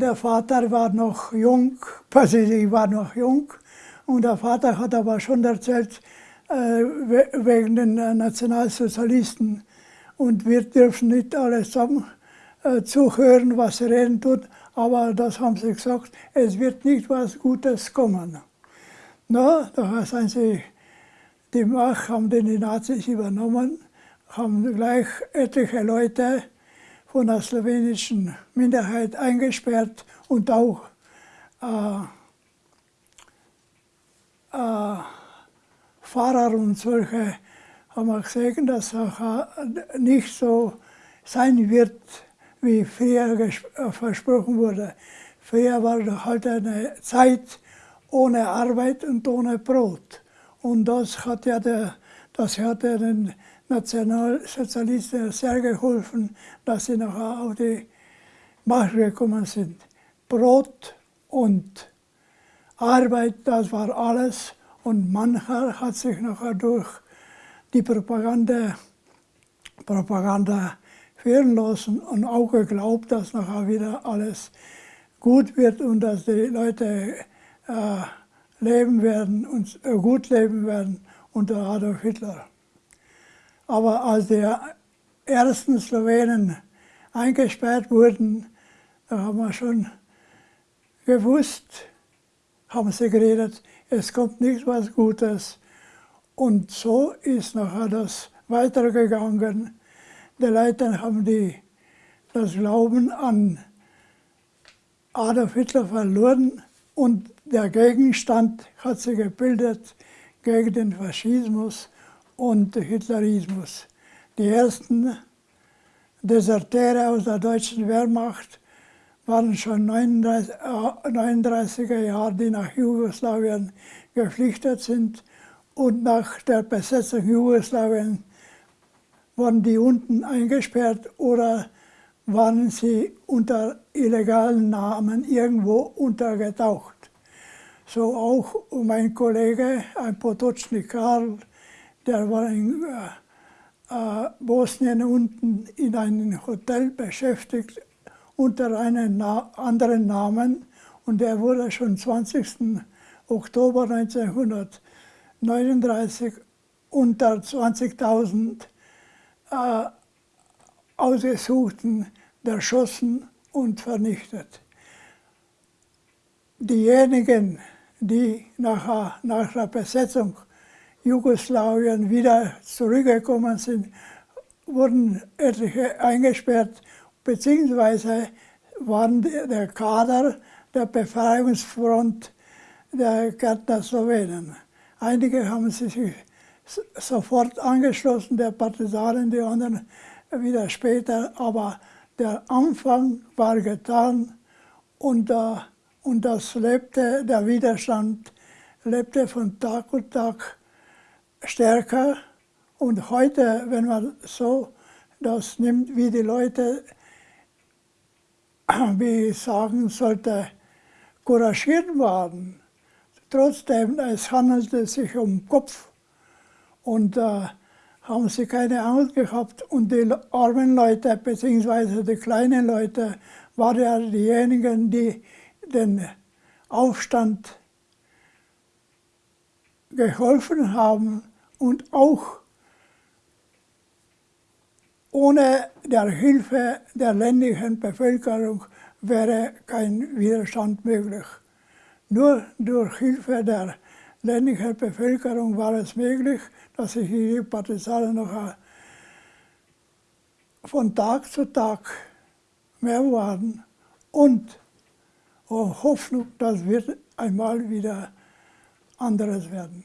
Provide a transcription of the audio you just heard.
Der Vater war noch jung, ich war noch jung. Und der Vater hat aber schon erzählt, äh, wegen den äh, Nationalsozialisten. Und wir dürfen nicht alles zusammen äh, zuhören, was sie reden tut, aber das haben sie gesagt, es wird nicht was Gutes kommen. Na, da sind sie, die Macht haben die Nazis übernommen, haben gleich etliche Leute von der slowenischen Minderheit eingesperrt und auch äh, äh, Pfarrer und solche haben wir gesehen, dass es nicht so sein wird, wie früher äh, versprochen wurde. Früher war halt eine Zeit ohne Arbeit und ohne Brot. Und das hat ja der, das hat ja den Nationalsozialisten sehr geholfen, dass sie nachher auf die Macht gekommen sind. Brot und Arbeit, das war alles. Und mancher hat sich nachher durch die Propaganda, Propaganda führen lassen und auch geglaubt, dass nachher wieder alles gut wird und dass die Leute äh, leben werden und äh, gut leben werden unter Adolf Hitler. Aber als die ersten Slowenen eingesperrt wurden, da haben wir schon gewusst, haben sie geredet, es kommt nicht was Gutes. Und so ist nachher das weitergegangen. Die Leute haben die, das Glauben an Adolf Hitler verloren und der Gegenstand hat sich gebildet gegen den Faschismus und Hitlerismus. Die ersten Deserteure aus der deutschen Wehrmacht waren schon 39, äh, 39er Jahre, die nach Jugoslawien geflüchtet sind. Und nach der Besetzung Jugoslawien wurden die unten eingesperrt oder waren sie unter illegalen Namen irgendwo untergetaucht. So auch mein Kollege, ein Potocznik Karl, der war in äh, äh, Bosnien unten in einem Hotel beschäftigt unter einem Na anderen Namen und er wurde schon 20. Oktober 1939 unter 20.000 äh, Ausgesuchten erschossen und vernichtet. Diejenigen, die nach, nach der Besetzung Jugoslawien wieder zurückgekommen sind, wurden etliche eingesperrt beziehungsweise waren der Kader der Befreiungsfront der Gärtner Slowenen. Einige haben sich sofort angeschlossen, der Partisanen, die anderen wieder später, aber der Anfang war getan und, uh, und das lebte, der Widerstand lebte von Tag und Tag stärker. Und heute, wenn man so das nimmt, wie die Leute wie ich sagen sollte, couragiert waren. Trotzdem, es handelte sich um Kopf und äh, haben sie keine Angst gehabt. Und die armen Leute, beziehungsweise die kleinen Leute, waren ja diejenigen, die den Aufstand geholfen haben und auch ohne der Hilfe der ländlichen Bevölkerung wäre kein Widerstand möglich. Nur durch Hilfe der ländlichen Bevölkerung war es möglich, dass sich die Partisanen noch von Tag zu Tag mehr waren und Hoffnung, das wird einmal wieder anderes werden.